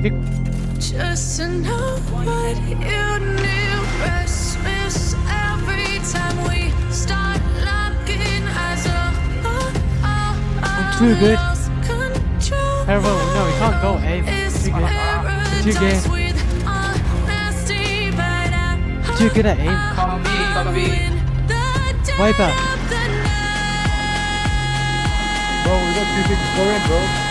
Vic Just to know what you knew. Restless every time we start locking eyes. I'm too good. lost no, we can't go A. It's Too good. Too good. with honesty, but I Too good at aim. Come B, come B. in the Viper. Bro, we got two things going, bro.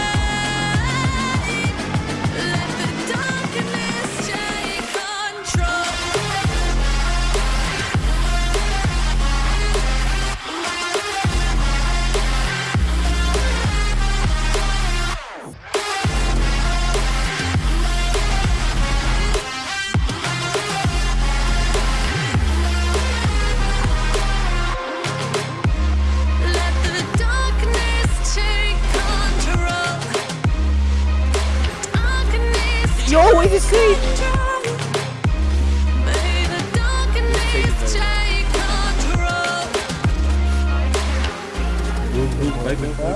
Darkness Yo, wait, it's clean. May the darkness take control.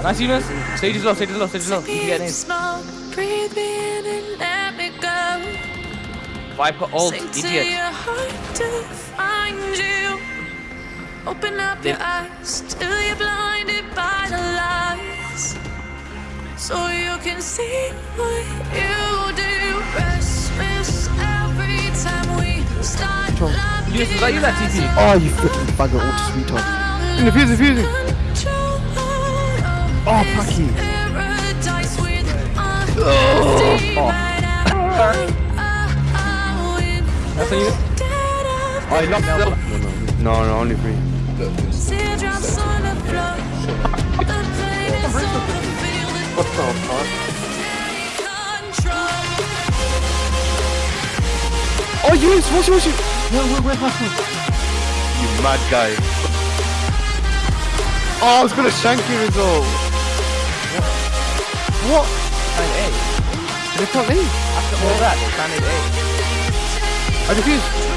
Nice, Eunice. Stage is low, stage is low, stage is low. You can get in. Smoke, breathe me in and let me go. Viper ult, Sing to idiot. your heart to find you. Open up your eyes till you're blinded by the lies. So you can see what you do. Locking is that you that TP? Oh, you freaking bugger, auto retard. In the fuse, the fuse. Oh, Paki. Paradise with Oh. but I- I That's a Eunice. dead of Oh, he locked the No, no, only three. Teardrops on the floor. The pain is so feel the What the fuck? Oh, yes, watch it, watch You mad guy. Oh, I was gonna shank you as well. What? Plan A. They can't leave. After all that, they planned A. I defused.